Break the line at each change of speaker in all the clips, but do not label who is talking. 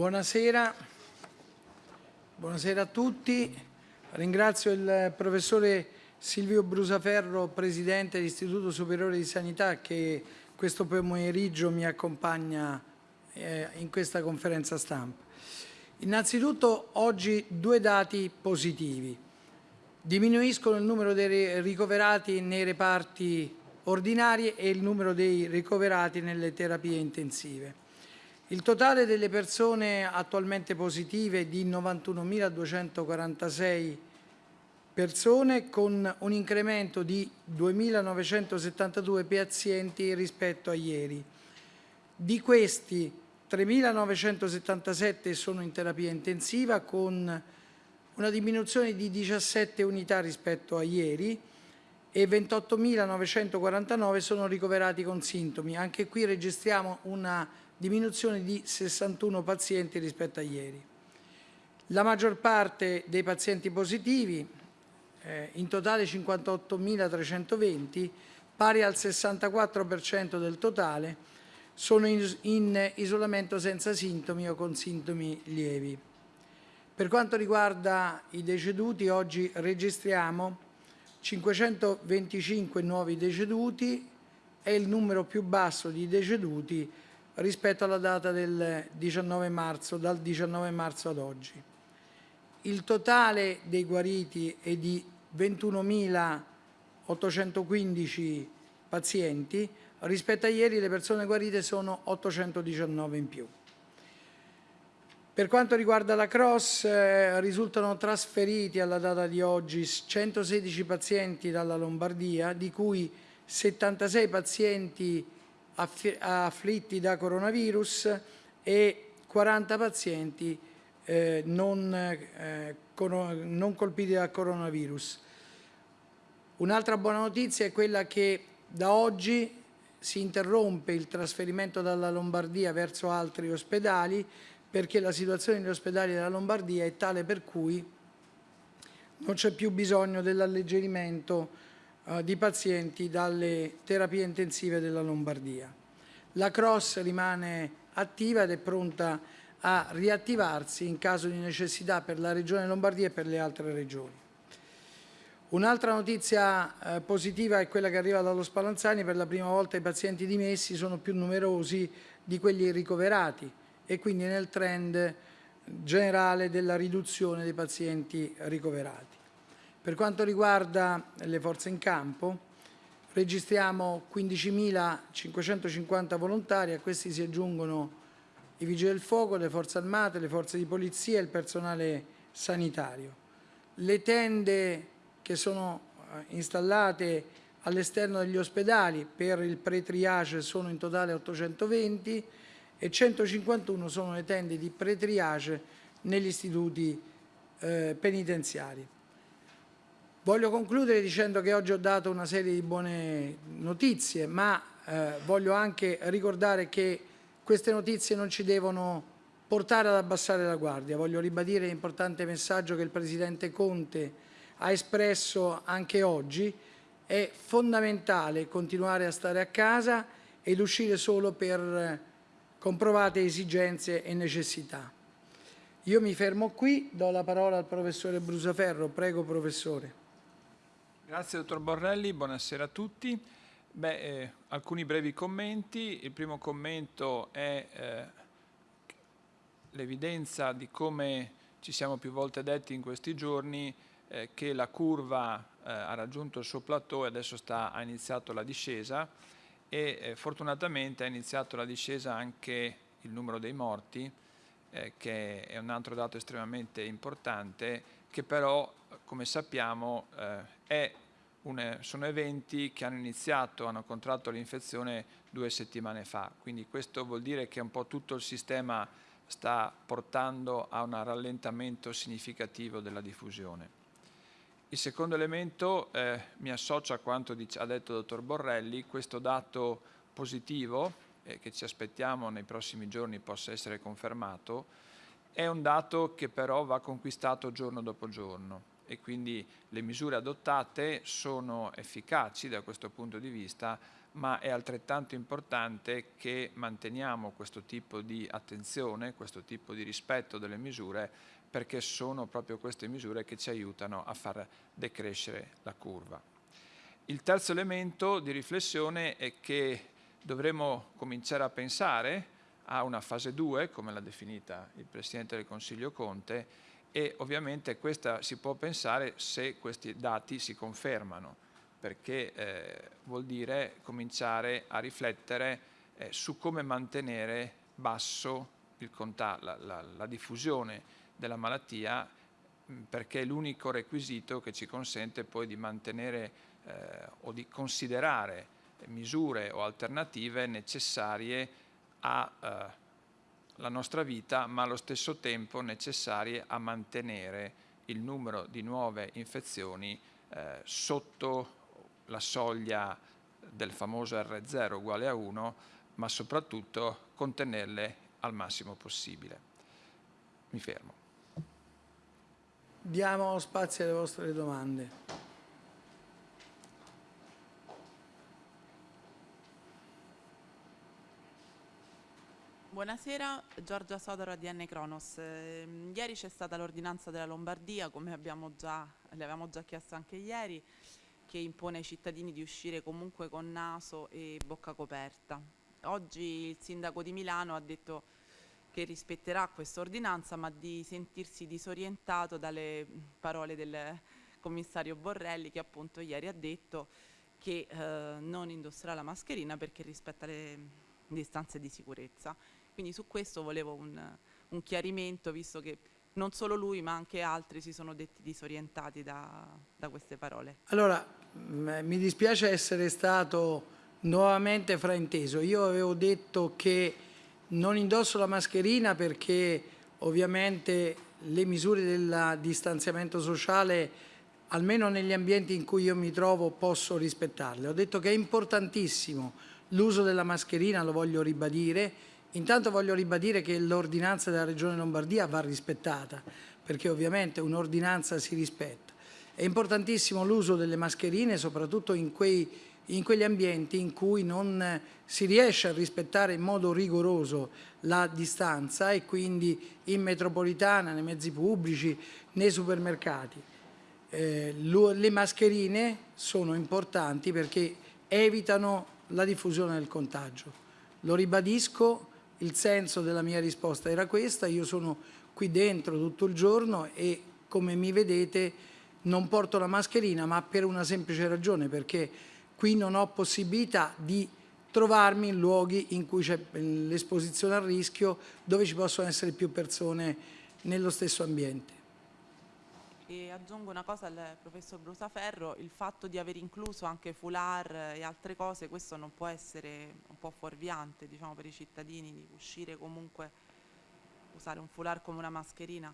Buonasera. Buonasera a tutti. Ringrazio il professore Silvio Brusaferro, Presidente dell'Istituto Superiore di Sanità, che questo pomeriggio mi accompagna eh, in questa conferenza stampa. Innanzitutto oggi due dati positivi. Diminuiscono il numero dei ricoverati nei reparti ordinari e il numero dei ricoverati nelle terapie intensive. Il totale delle persone attualmente positive è di 91.246 persone con un incremento di 2.972 pazienti rispetto a ieri. Di questi 3.977 sono in terapia intensiva con una diminuzione di 17 unità rispetto a ieri e 28.949 sono ricoverati con sintomi. Anche qui registriamo una diminuzione di 61 pazienti rispetto a ieri. La maggior parte dei pazienti positivi, eh, in totale 58.320, pari al 64% del totale, sono in, in isolamento senza sintomi o con sintomi lievi. Per quanto riguarda i deceduti, oggi registriamo 525 nuovi deceduti, è il numero più basso di deceduti rispetto alla data del 19 marzo, dal 19 marzo ad oggi. Il totale dei guariti è di 21.815 pazienti, rispetto a ieri le persone guarite sono 819 in più. Per quanto riguarda la Cross, eh, risultano trasferiti alla data di oggi 116 pazienti dalla Lombardia, di cui 76 pazienti afflitti da coronavirus e 40 pazienti eh, non, eh, non colpiti da coronavirus. Un'altra buona notizia è quella che da oggi si interrompe il trasferimento dalla Lombardia verso altri ospedali perché la situazione negli ospedali della Lombardia è tale per cui non c'è più bisogno dell'alleggerimento eh, di pazienti dalle terapie intensive della Lombardia. La Cross rimane attiva ed è pronta a riattivarsi in caso di necessità per la Regione Lombardia e per le altre regioni. Un'altra notizia eh, positiva è quella che arriva dallo Spallanzani, per la prima volta i pazienti dimessi sono più numerosi di quelli ricoverati e quindi nel trend generale della riduzione dei pazienti ricoverati. Per quanto riguarda le forze in campo, registriamo 15.550 volontari, a questi si aggiungono i vigili del fuoco, le forze armate, le forze di polizia e il personale sanitario. Le tende che sono eh, installate all'esterno degli ospedali per il pre-triage sono in totale 820 e 151 sono le tende di pre-triage negli istituti eh, penitenziari. Voglio concludere dicendo che oggi ho dato una serie di buone notizie, ma eh, voglio anche ricordare che queste notizie non ci devono portare ad abbassare la guardia. Voglio ribadire l'importante messaggio che il Presidente Conte ha espresso anche oggi. È fondamentale continuare a stare a casa ed uscire solo per comprovate esigenze e necessità. Io mi fermo qui, do la parola al professore Brusaferro. Prego, professore.
Grazie dottor Borrelli, buonasera a tutti. Beh, eh, alcuni brevi commenti. Il primo commento è eh, l'evidenza di come ci siamo più volte detti in questi giorni eh, che la curva eh, ha raggiunto il suo plateau e adesso sta, ha iniziato la discesa e eh, fortunatamente ha iniziato la discesa anche il numero dei morti eh, che è un altro dato estremamente importante che però come sappiamo eh, una, sono eventi che hanno iniziato, hanno contratto l'infezione due settimane fa, quindi questo vuol dire che un po' tutto il sistema sta portando a un rallentamento significativo della diffusione. Il secondo elemento eh, mi associa a quanto ha detto il dottor Borrelli, questo dato positivo eh, che ci aspettiamo nei prossimi giorni possa essere confermato, è un dato che però va conquistato giorno dopo giorno e quindi le misure adottate sono efficaci da questo punto di vista, ma è altrettanto importante che manteniamo questo tipo di attenzione, questo tipo di rispetto delle misure, perché sono proprio queste misure che ci aiutano a far decrescere la curva. Il terzo elemento di riflessione è che dovremo cominciare a pensare a una fase 2, come l'ha definita il Presidente del Consiglio Conte, e ovviamente questa si può pensare se questi dati si confermano, perché eh, vuol dire cominciare a riflettere eh, su come mantenere basso la, la, la diffusione della malattia perché è l'unico requisito che ci consente poi di mantenere eh, o di considerare misure o alternative necessarie alla eh, nostra vita, ma allo stesso tempo necessarie a mantenere il numero di nuove infezioni eh, sotto la soglia del famoso R0 uguale a 1, ma soprattutto contenerle al massimo possibile. Mi fermo.
Diamo spazio alle vostre domande.
Buonasera, Giorgia Sodaro ADN Cronos. Eh, ieri c'è stata l'ordinanza della Lombardia, come abbiamo già, le avevamo già chiesto anche ieri, che impone ai cittadini di uscire comunque con naso e bocca coperta. Oggi il sindaco di Milano ha detto che rispetterà questa ordinanza, ma di sentirsi disorientato dalle parole del commissario Borrelli che appunto ieri ha detto che eh, non indosserà la mascherina perché rispetta le distanze di sicurezza. Quindi su questo volevo un, un chiarimento, visto che non solo lui ma anche altri si sono detti disorientati da, da queste parole.
Allora, mi dispiace essere stato nuovamente frainteso. Io avevo detto che non indosso la mascherina perché ovviamente le misure del distanziamento sociale almeno negli ambienti in cui io mi trovo posso rispettarle. Ho detto che è importantissimo l'uso della mascherina, lo voglio ribadire, Intanto voglio ribadire che l'ordinanza della Regione Lombardia va rispettata, perché ovviamente un'ordinanza si rispetta. È importantissimo l'uso delle mascherine, soprattutto in, quei, in quegli ambienti in cui non si riesce a rispettare in modo rigoroso la distanza e quindi in metropolitana, nei mezzi pubblici, nei supermercati. Eh, le mascherine sono importanti perché evitano la diffusione del contagio. Lo ribadisco, il senso della mia risposta era questa, io sono qui dentro tutto il giorno e come mi vedete non porto la mascherina ma per una semplice ragione perché qui non ho possibilità di trovarmi in luoghi in cui c'è l'esposizione al rischio dove ci possono essere più persone nello stesso ambiente.
E aggiungo una cosa al professor Brusaferro, il fatto di aver incluso anche foulard e altre cose, questo non può essere un po' fuorviante diciamo, per i cittadini di uscire comunque, usare un foulard come una mascherina?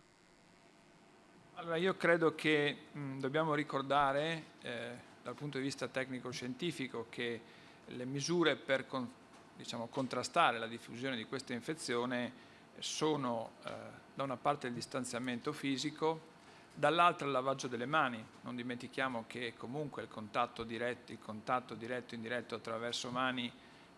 Allora io credo che mh, dobbiamo ricordare eh, dal punto di vista tecnico-scientifico che le misure per con, diciamo, contrastare la diffusione di questa infezione sono eh, da una parte il distanziamento fisico, dall'altra il lavaggio delle mani, non dimentichiamo che comunque il contatto diretto, il contatto diretto e indiretto attraverso mani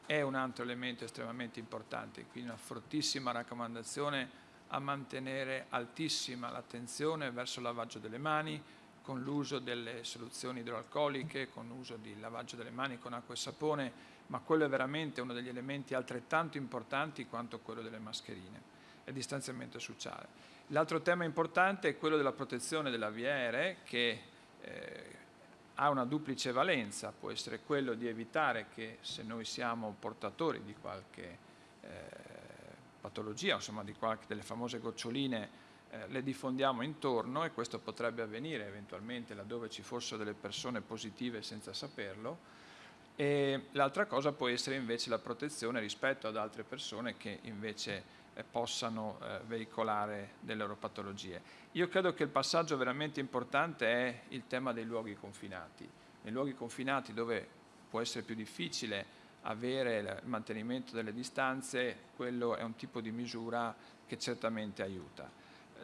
è un altro elemento estremamente importante, quindi una fortissima raccomandazione a mantenere altissima l'attenzione verso il lavaggio delle mani, con l'uso delle soluzioni idroalcoliche, con l'uso di lavaggio delle mani con acqua e sapone, ma quello è veramente uno degli elementi altrettanto importanti quanto quello delle mascherine, il distanziamento sociale. L'altro tema importante è quello della protezione della via aerea che eh, ha una duplice valenza, può essere quello di evitare che se noi siamo portatori di qualche eh, patologia, insomma di qualche delle famose goccioline, eh, le diffondiamo intorno e questo potrebbe avvenire eventualmente laddove ci fossero delle persone positive senza saperlo. L'altra cosa può essere invece la protezione rispetto ad altre persone che invece possano eh, veicolare delle loro patologie. Io credo che il passaggio veramente importante è il tema dei luoghi confinati. Nei luoghi confinati dove può essere più difficile avere il mantenimento delle distanze, quello è un tipo di misura che certamente aiuta.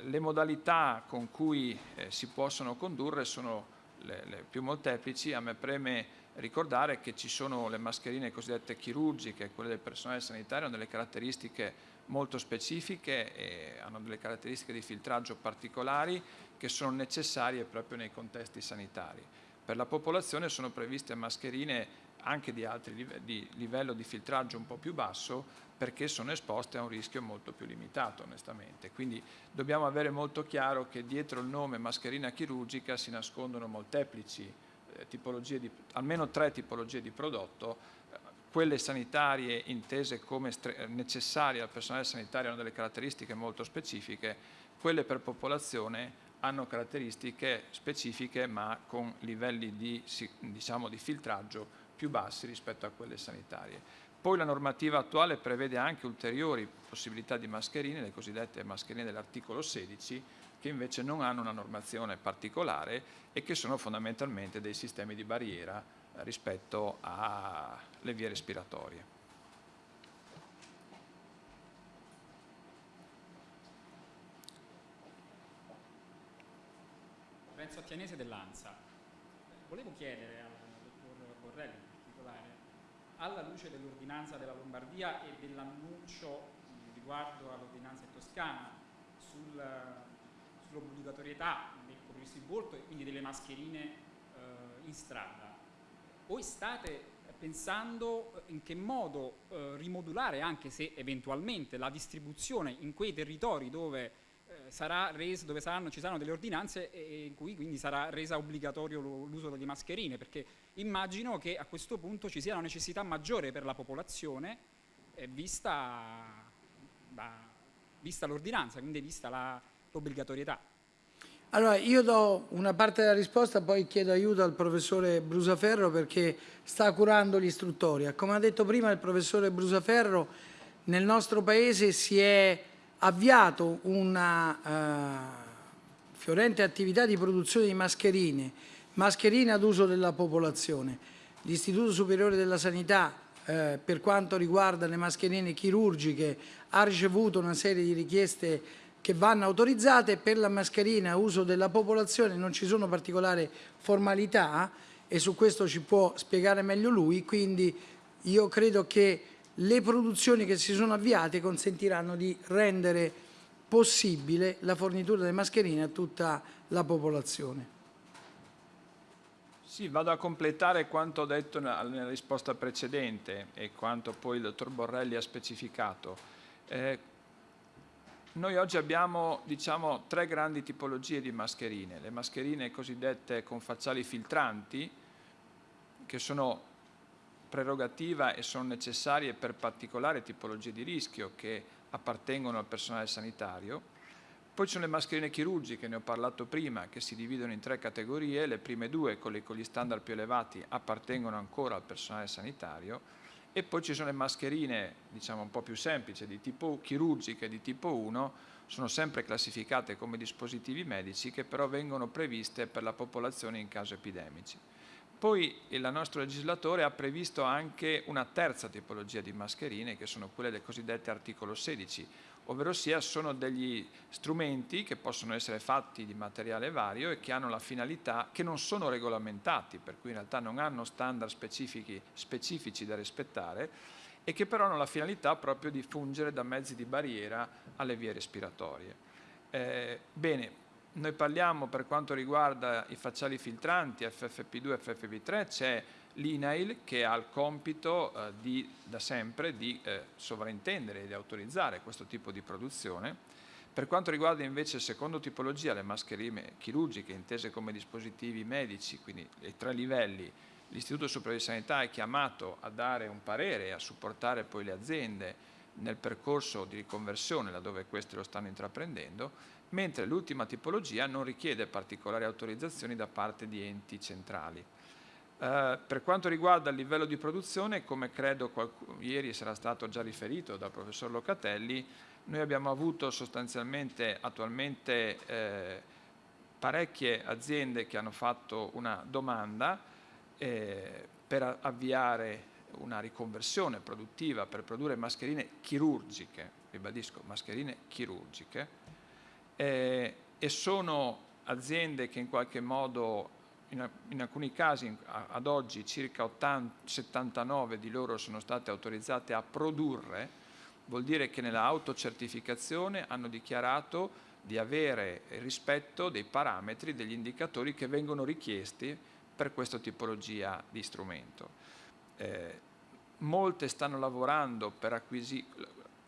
le modalità con cui eh, si possono condurre sono le, le più molteplici, a me preme ricordare che ci sono le mascherine cosiddette chirurgiche, quelle del personale sanitario, hanno delle caratteristiche molto specifiche e hanno delle caratteristiche di filtraggio particolari che sono necessarie proprio nei contesti sanitari. Per la popolazione sono previste mascherine anche di, altri di livello di filtraggio un po' più basso perché sono esposte a un rischio molto più limitato onestamente. Quindi dobbiamo avere molto chiaro che dietro il nome mascherina chirurgica si nascondono molteplici eh, tipologie di, almeno tre tipologie di prodotto, eh, quelle sanitarie intese come necessarie al personale sanitario hanno delle caratteristiche molto specifiche, quelle per popolazione hanno caratteristiche specifiche ma con livelli di, diciamo, di filtraggio più bassi rispetto a quelle sanitarie. Poi la normativa attuale prevede anche ulteriori possibilità di mascherine, le cosiddette mascherine dell'articolo 16, che invece non hanno una normazione particolare e che sono fondamentalmente dei sistemi di barriera eh, rispetto alle vie respiratorie.
Renzo Attianese dell'ANSA. Volevo chiedere al dottor Borrelli alla luce dell'ordinanza della Lombardia e dell'annuncio riguardo all'ordinanza in Toscana sul, sull'obbligatorietà del coprirsi il volto e quindi delle mascherine eh, in strada, voi state pensando in che modo eh, rimodulare, anche se eventualmente la distribuzione in quei territori dove sarà reso, dove saranno, ci saranno delle ordinanze in cui quindi sarà resa obbligatorio l'uso delle mascherine, perché immagino che a questo punto ci sia una necessità maggiore per la popolazione, eh, vista, vista l'ordinanza, quindi vista l'obbligatorietà.
Allora, io do una parte della risposta, poi chiedo aiuto al professore Brusaferro perché sta curando l'istruttoria. Come ha detto prima il professore Brusaferro, nel nostro Paese si è avviato una uh, fiorente attività di produzione di mascherine, mascherine ad uso della popolazione. L'Istituto Superiore della Sanità eh, per quanto riguarda le mascherine chirurgiche ha ricevuto una serie di richieste che vanno autorizzate, per la mascherina a uso della popolazione non ci sono particolari formalità e su questo ci può spiegare meglio lui, quindi io credo che le produzioni che si sono avviate consentiranno di rendere possibile la fornitura delle mascherine a tutta la popolazione.
Sì, vado a completare quanto detto nella risposta precedente e quanto poi il dottor Borrelli ha specificato. Eh, noi oggi abbiamo diciamo, tre grandi tipologie di mascherine. Le mascherine cosiddette con facciali filtranti, che sono prerogativa e sono necessarie per particolari tipologie di rischio che appartengono al personale sanitario. Poi ci sono le mascherine chirurgiche, ne ho parlato prima, che si dividono in tre categorie, le prime due, quelle con gli standard più elevati, appartengono ancora al personale sanitario e poi ci sono le mascherine, diciamo un po' più semplici, di tipo chirurgiche di tipo 1, sono sempre classificate come dispositivi medici che però vengono previste per la popolazione in caso epidemici. Poi il nostro legislatore ha previsto anche una terza tipologia di mascherine che sono quelle del cosiddetto articolo 16, ovvero sia sono degli strumenti che possono essere fatti di materiale vario e che hanno la finalità, che non sono regolamentati, per cui in realtà non hanno standard specifici, da rispettare e che però hanno la finalità proprio di fungere da mezzi di barriera alle vie respiratorie. Eh, bene, noi parliamo per quanto riguarda i facciali filtranti FFP2 e FFP3, c'è l'INAIL che ha il compito eh, di, da sempre di eh, sovrintendere e di autorizzare questo tipo di produzione. Per quanto riguarda invece la seconda tipologia, le mascherine chirurgiche intese come dispositivi medici, quindi i tre livelli, l'Istituto Superiore di Sanità è chiamato a dare un parere e a supportare poi le aziende nel percorso di riconversione laddove queste lo stanno intraprendendo mentre l'ultima tipologia non richiede particolari autorizzazioni da parte di enti centrali. Eh, per quanto riguarda il livello di produzione, come credo ieri sarà stato già riferito dal professor Locatelli, noi abbiamo avuto sostanzialmente attualmente eh, parecchie aziende che hanno fatto una domanda eh, per avviare una riconversione produttiva per produrre mascherine chirurgiche, ribadisco, mascherine chirurgiche, eh, e sono aziende che in qualche modo, in, in alcuni casi ad oggi circa 80, 79 di loro sono state autorizzate a produrre, vuol dire che nella autocertificazione hanno dichiarato di avere rispetto dei parametri, degli indicatori che vengono richiesti per questa tipologia di strumento. Eh, molte stanno lavorando per acquisire,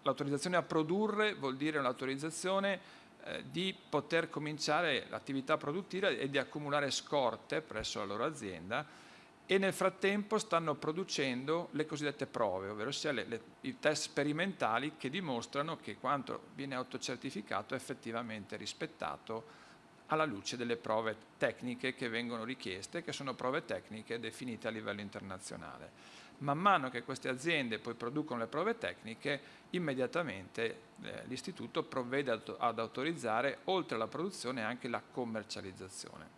l'autorizzazione a produrre vuol dire un'autorizzazione eh, di poter cominciare l'attività produttiva e di accumulare scorte presso la loro azienda e nel frattempo stanno producendo le cosiddette prove, ovvero sia le, le, i test sperimentali che dimostrano che quanto viene autocertificato è effettivamente rispettato alla luce delle prove tecniche che vengono richieste, che sono prove tecniche definite a livello internazionale. Man mano che queste aziende poi producono le prove tecniche, immediatamente eh, l'istituto provvede ad autorizzare oltre alla produzione anche la commercializzazione.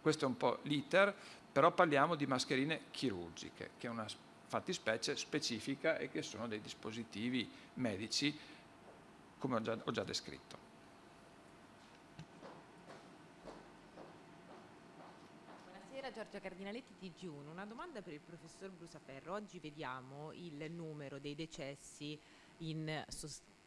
Questo è un po' l'iter, però parliamo di mascherine chirurgiche, che è una fattispecie specifica e che sono dei dispositivi medici, come ho già, ho già descritto.
Giorgia Cardinaletti TG1, una domanda per il professor Brusaferro. Oggi vediamo il numero dei decessi in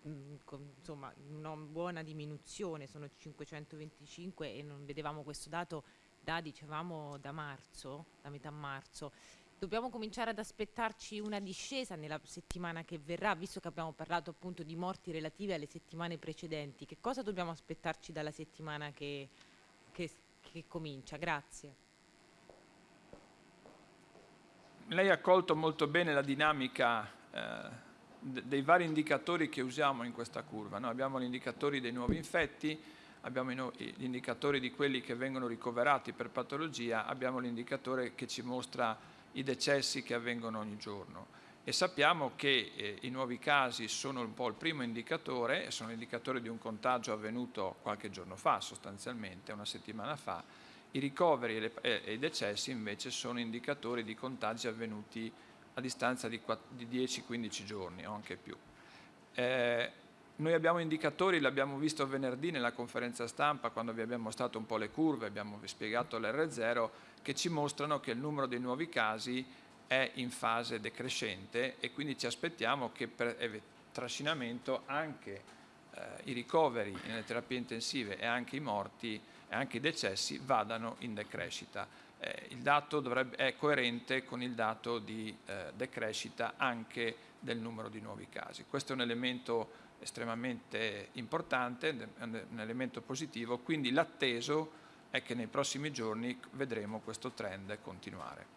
mm, insomma, una buona diminuzione, sono 525 e non vedevamo questo dato da, dicevamo, da marzo, da metà marzo. Dobbiamo cominciare ad aspettarci una discesa nella settimana che verrà, visto che abbiamo parlato appunto di morti relative alle settimane precedenti. Che cosa dobbiamo aspettarci dalla settimana che, che, che comincia? Grazie
lei ha colto molto bene la dinamica eh, dei vari indicatori che usiamo in questa curva. No? Abbiamo gli indicatori dei nuovi infetti, abbiamo gli indicatori di quelli che vengono ricoverati per patologia, abbiamo l'indicatore che ci mostra i decessi che avvengono ogni giorno e sappiamo che eh, i nuovi casi sono un po' il primo indicatore, sono l'indicatore di un contagio avvenuto qualche giorno fa sostanzialmente, una settimana fa, i ricoveri e, i decessi invece sono indicatori di contagi avvenuti a distanza di, di 10-15 giorni o anche più. Eh, noi abbiamo indicatori, l'abbiamo visto venerdì nella conferenza stampa quando vi abbiamo mostrato un po' le curve, abbiamo spiegato l'R0, che ci mostrano che il numero dei nuovi casi è in fase decrescente e quindi ci aspettiamo che per trascinamento anche eh, i ricoveri nelle terapie intensive e anche i morti e anche i decessi vadano in decrescita. Eh, il dato dovrebbe, è coerente con il dato di eh, decrescita anche del numero di nuovi casi. Questo è un elemento estremamente importante, un elemento positivo, quindi l'atteso è che nei prossimi giorni vedremo questo trend continuare.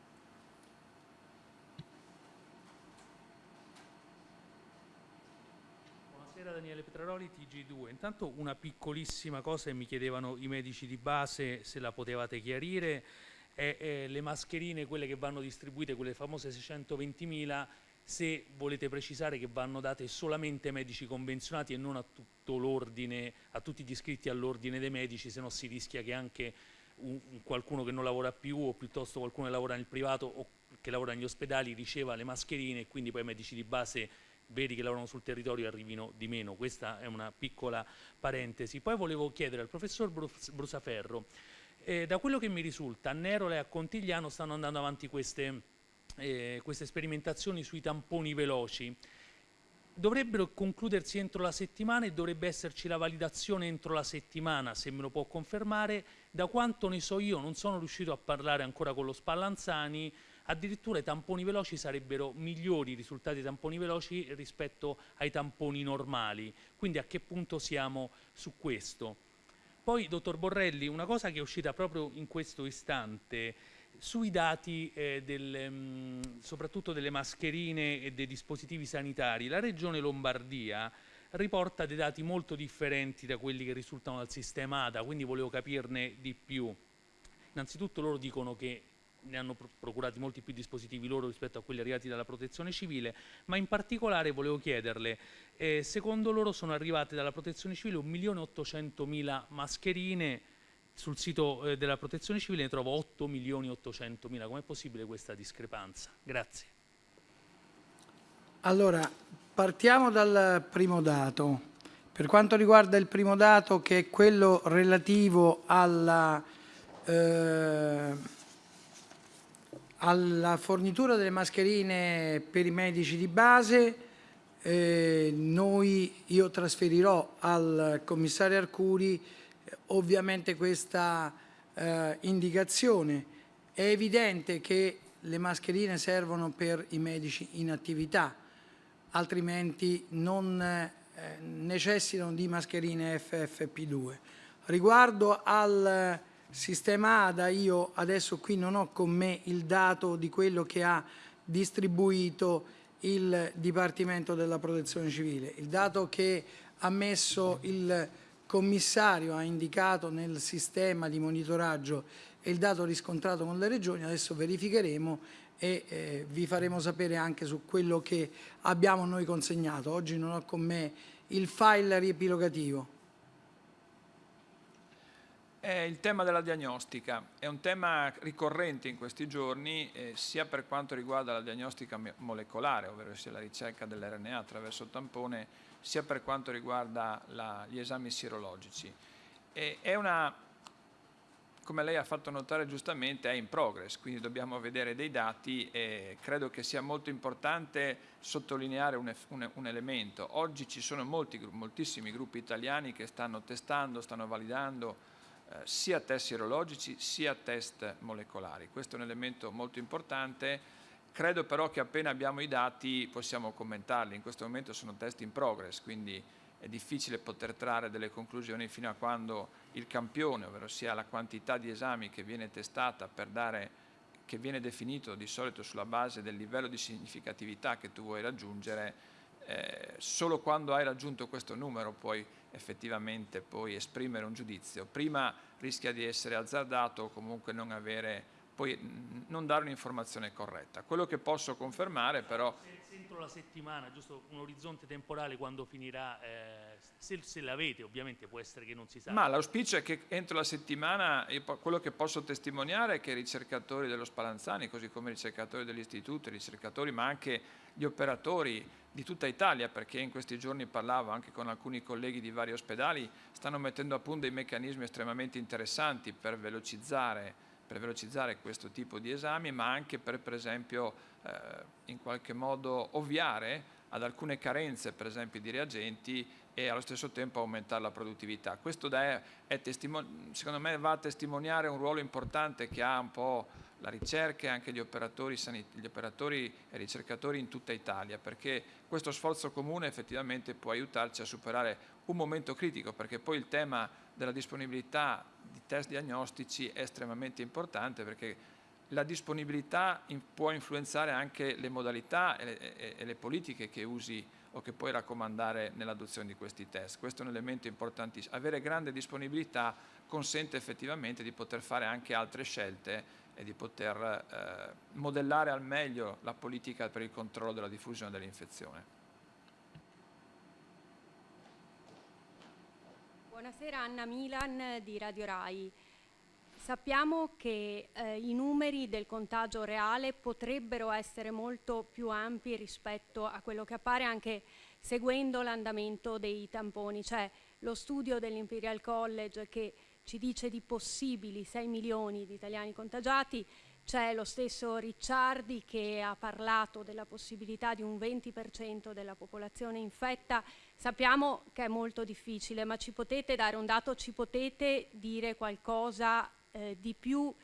Buonasera Daniele Petraroli, TG2. Intanto una piccolissima cosa che mi chiedevano i medici di base se la potevate chiarire, è, è le mascherine, quelle che vanno distribuite, quelle famose 620.000, se volete precisare che vanno date solamente ai medici convenzionati e non a tutto l'ordine, a tutti gli iscritti all'ordine dei medici, se no si rischia che anche un, qualcuno che non lavora più o piuttosto qualcuno che lavora nel privato o che lavora negli ospedali riceva le mascherine e quindi poi i medici di base veri che lavorano sul territorio arrivino di meno. Questa è una piccola parentesi. Poi volevo chiedere al professor Brusaferro, eh, da quello che mi risulta, a Nerola e a Contigliano stanno andando avanti queste, eh, queste sperimentazioni sui tamponi veloci. Dovrebbero concludersi entro la settimana e dovrebbe esserci la validazione entro la settimana, se me lo può confermare. Da quanto ne so io, non sono riuscito a parlare ancora con lo Spallanzani, addirittura i tamponi veloci sarebbero migliori i risultati dei tamponi veloci rispetto ai tamponi normali. Quindi a che punto siamo su questo? Poi, dottor Borrelli, una cosa che è uscita proprio in questo istante, sui dati eh, del, mh, mm, soprattutto delle mascherine e dei dispositivi sanitari, la Regione Lombardia riporta dei dati molto differenti da quelli che risultano dal sistema ADA, quindi volevo capirne di più. Innanzitutto loro dicono che ne hanno procurati molti più dispositivi loro rispetto a quelli arrivati dalla protezione civile, ma in particolare volevo chiederle, eh, secondo loro sono arrivate dalla protezione civile 1.800.000 mascherine, sul sito eh, della protezione civile ne trovo 8.800.000, com'è possibile questa discrepanza? Grazie.
Allora, partiamo dal primo dato. Per quanto riguarda il primo dato, che è quello relativo alla, eh, alla fornitura delle mascherine per i medici di base, eh, noi, io trasferirò al commissario Arcuri eh, ovviamente questa eh, indicazione. È evidente che le mascherine servono per i medici in attività, altrimenti non eh, necessitano di mascherine FFP2. Riguardo al sistema ADA, io adesso qui non ho con me il dato di quello che ha distribuito il Dipartimento della Protezione Civile. Il dato che ha messo il commissario, ha indicato nel sistema di monitoraggio e il dato riscontrato con le regioni, adesso verificheremo e eh, vi faremo sapere anche su quello che abbiamo noi consegnato. Oggi non ho con me il file riepilogativo.
È il tema della diagnostica, è un tema ricorrente in questi giorni eh, sia per quanto riguarda la diagnostica molecolare, ovvero sia la ricerca dell'RNA attraverso il tampone, sia per quanto riguarda la, gli esami sierologici. E è una, come lei ha fatto notare giustamente, è in progress, quindi dobbiamo vedere dei dati e credo che sia molto importante sottolineare un, un, un elemento. Oggi ci sono molti, moltissimi gruppi italiani che stanno testando, stanno validando eh, sia test sierologici sia test molecolari. Questo è un elemento molto importante. Credo però che appena abbiamo i dati possiamo commentarli. In questo momento sono test in progress, quindi è difficile poter trarre delle conclusioni fino a quando il campione, ovvero sia la quantità di esami che viene testata per dare che viene definito di solito sulla base del livello di significatività che tu vuoi raggiungere, eh, solo quando hai raggiunto questo numero puoi effettivamente poi esprimere un giudizio. Prima rischia di essere azzardato o comunque non avere, poi non dare un'informazione corretta. Quello che posso confermare però...
Entro la settimana, giusto un orizzonte temporale quando finirà, eh, se, se l'avete ovviamente può essere che non si sa.
Ma l'auspicio è che entro la settimana, quello che posso testimoniare è che i ricercatori dello Spallanzani, così come i ricercatori dell'istituto, i ricercatori ma anche gli operatori di tutta Italia, perché in questi giorni parlavo anche con alcuni colleghi di vari ospedali, stanno mettendo a punto dei meccanismi estremamente interessanti per velocizzare, per velocizzare questo tipo di esami, ma anche per, per esempio, eh, in qualche modo ovviare ad alcune carenze, per esempio, di reagenti e allo stesso tempo aumentare la produttività. Questo è, è secondo me va a testimoniare un ruolo importante che ha un po' la ricerca e anche gli operatori, gli operatori e ricercatori in tutta Italia, perché questo sforzo comune effettivamente può aiutarci a superare un momento critico, perché poi il tema della disponibilità di test diagnostici è estremamente importante, perché la disponibilità può influenzare anche le modalità e le, e le politiche che usi o che puoi raccomandare nell'adozione di questi test. Questo è un elemento importantissimo. Avere grande disponibilità consente effettivamente di poter fare anche altre scelte e di poter eh, modellare al meglio la politica per il controllo della diffusione dell'infezione.
Buonasera Anna Milan di Radio Rai. Sappiamo che eh, i numeri del contagio reale potrebbero essere molto più ampi rispetto a quello che appare anche seguendo l'andamento dei tamponi. C'è lo studio dell'Imperial College che ci dice di possibili 6 milioni di italiani contagiati, c'è lo stesso Ricciardi che ha parlato della possibilità di un 20% della popolazione infetta. Sappiamo che è molto difficile, ma ci potete dare un dato, ci potete dire qualcosa eh, di più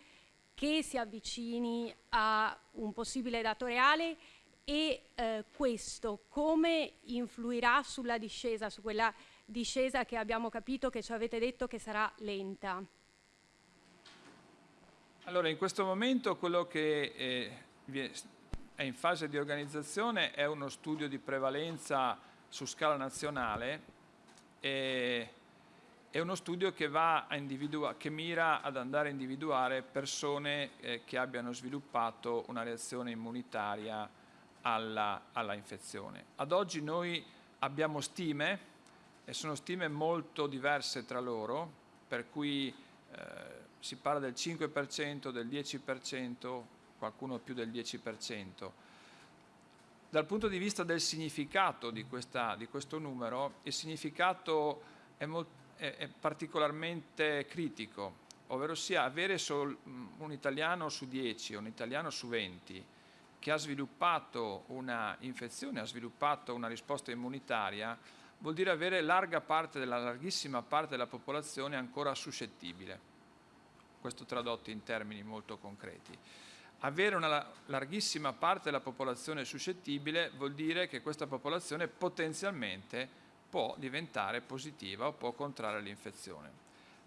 che si avvicini a un possibile dato reale e eh, questo come influirà sulla discesa, su quella discesa che abbiamo capito che ci avete detto che sarà lenta?
Allora, in questo momento quello che eh, è in fase di organizzazione è uno studio di prevalenza su scala nazionale e è uno studio che, che, mira ad andare a individuare persone eh, che abbiano sviluppato una reazione immunitaria alla, alla infezione. Ad oggi noi abbiamo stime e sono stime molto diverse tra loro, per cui eh, si parla del 5%, del 10%, qualcuno più del 10%. Dal punto di vista del significato di, questa, di questo numero, il significato è, è, è particolarmente critico, ovvero sia avere sol, un italiano su 10 o un italiano su 20 che ha sviluppato una infezione, ha sviluppato una risposta immunitaria, vuol dire avere larga parte della larghissima parte della popolazione ancora suscettibile. Questo tradotto in termini molto concreti. Avere una larghissima parte della popolazione suscettibile vuol dire che questa popolazione potenzialmente può diventare positiva o può contrarre l'infezione.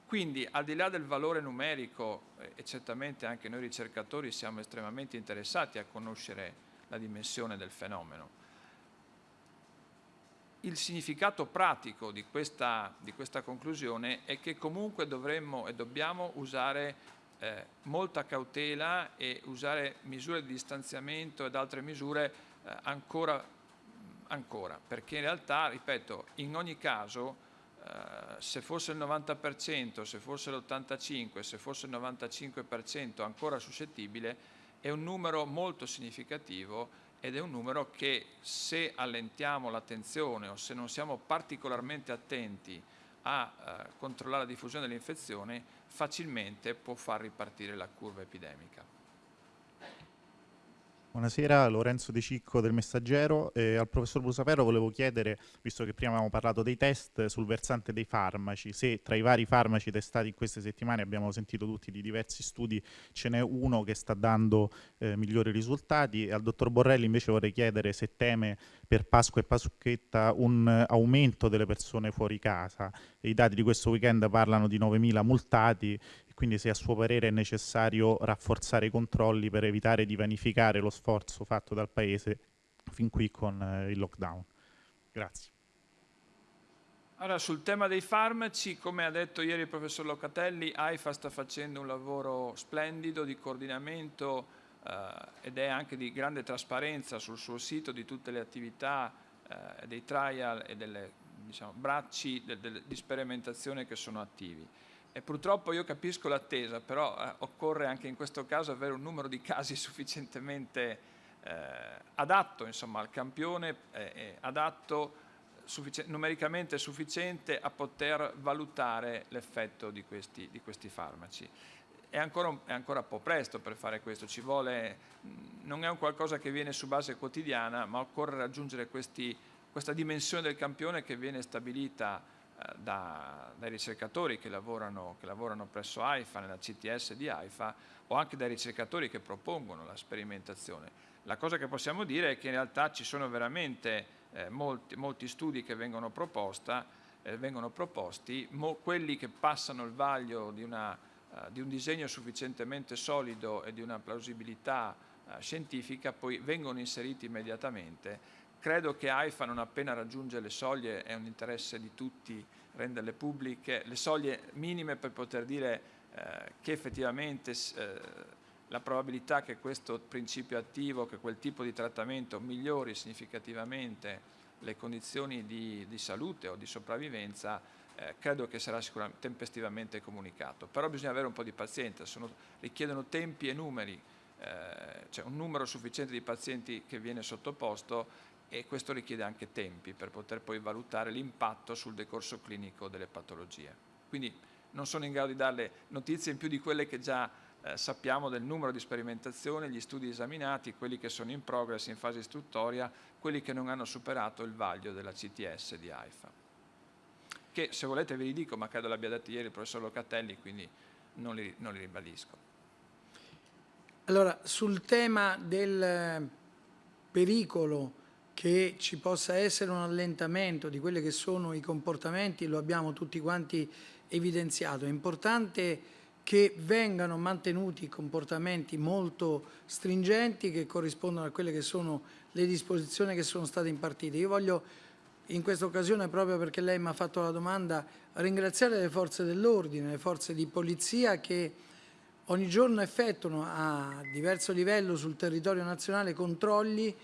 Quindi al di là del valore numerico, eh, e certamente anche noi ricercatori siamo estremamente interessati a conoscere la dimensione del fenomeno, il significato pratico di questa, di questa conclusione è che comunque dovremmo e dobbiamo usare eh, molta cautela e usare misure di distanziamento ed altre misure eh, ancora, ancora, perché in realtà, ripeto, in ogni caso eh, se fosse il 90%, se fosse l'85%, se fosse il 95% ancora suscettibile, è un numero molto significativo ed è un numero che se allentiamo l'attenzione o se non siamo particolarmente attenti a eh, controllare la diffusione dell'infezione, facilmente può far ripartire la curva epidemica.
Buonasera, Lorenzo De Cicco del Messaggero. Eh, al professor Brusaferro volevo chiedere, visto che prima abbiamo parlato dei test, sul versante dei farmaci, se tra i vari farmaci testati in queste settimane abbiamo sentito tutti di diversi studi, ce n'è uno che sta dando eh, migliori risultati al dottor Borrelli invece vorrei chiedere se teme per Pasqua e Pasquetta un aumento delle persone fuori casa. I dati di questo weekend parlano di 9.000 multati quindi se a suo parere è necessario rafforzare i controlli per evitare di vanificare lo sforzo fatto dal Paese fin qui con eh, il lockdown. Grazie.
Allora, sul tema dei farmaci, come ha detto ieri il professor Locatelli, AIFA sta facendo un lavoro splendido di coordinamento eh, ed è anche di grande trasparenza sul suo sito di tutte le attività eh, dei trial e delle diciamo, bracci de, de, di sperimentazione che sono attivi. E purtroppo io capisco l'attesa, però eh, occorre anche in questo caso avere un numero di casi sufficientemente eh, adatto insomma, al campione, eh, adatto suffici numericamente sufficiente a poter valutare l'effetto di di questi farmaci. È ancora, è ancora, un po' presto per fare questo, vuole, non è un qualcosa che viene su base quotidiana, ma occorre raggiungere questi, questa dimensione del campione che viene stabilita da, dai ricercatori che lavorano, che lavorano, presso AIFA, nella CTS di AIFA, o anche dai ricercatori che propongono la sperimentazione. La cosa che possiamo dire è che in realtà ci sono veramente eh, molti, molti, studi che vengono, proposta, eh, vengono proposti, mo, quelli che passano il vaglio di, una, uh, di, un disegno sufficientemente solido e di una plausibilità uh, scientifica, poi vengono inseriti immediatamente Credo che AIFA non appena raggiunge le soglie, è un interesse di tutti renderle pubbliche, le soglie minime per poter dire eh, che effettivamente eh, la probabilità che questo principio attivo, che quel tipo di trattamento migliori significativamente le condizioni di, di salute o di sopravvivenza, eh, credo che sarà sicuramente tempestivamente comunicato. Però bisogna avere un po' di pazienza, sono, richiedono tempi e numeri, eh, cioè un numero sufficiente di pazienti che viene sottoposto e questo richiede anche tempi per poter poi valutare l'impatto sul decorso clinico delle patologie. Quindi non sono in grado di darle notizie in più di quelle che già eh, sappiamo del numero di sperimentazioni, gli studi esaminati, quelli che sono in progress, in fase istruttoria, quelli che non hanno superato il vaglio della CTS di AIFA. Che se volete ve li dico, ma credo l'abbia detto ieri il professor Locatelli, quindi non li, non li ribadisco.
Allora, sul tema del pericolo che ci possa essere un allentamento di quelli che sono i comportamenti, lo abbiamo tutti quanti evidenziato. È importante che vengano mantenuti comportamenti molto stringenti che corrispondono a quelle che sono le disposizioni che sono state impartite. Io voglio in questa occasione, proprio perché lei mi ha fatto la domanda, ringraziare le forze dell'ordine, le forze di polizia che ogni giorno effettuano a diverso livello sul territorio nazionale controlli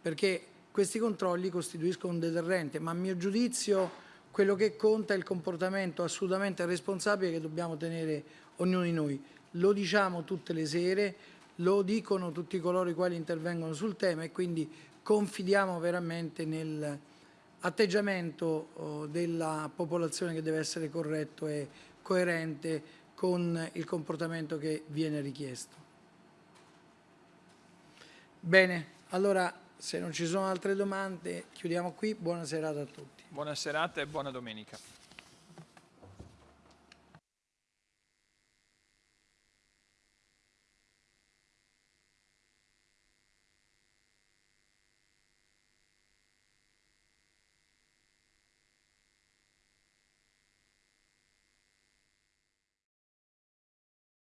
perché questi controlli costituiscono un deterrente, ma a mio giudizio quello che conta è il comportamento assolutamente responsabile che dobbiamo tenere ognuno di noi. Lo diciamo tutte le sere, lo dicono tutti coloro i quali intervengono sul tema e quindi confidiamo veramente nell'atteggiamento oh, della popolazione che deve essere corretto e coerente con il comportamento che viene richiesto. Bene, allora se non ci sono altre domande chiudiamo qui, buona serata a tutti.
Buona serata e buona domenica.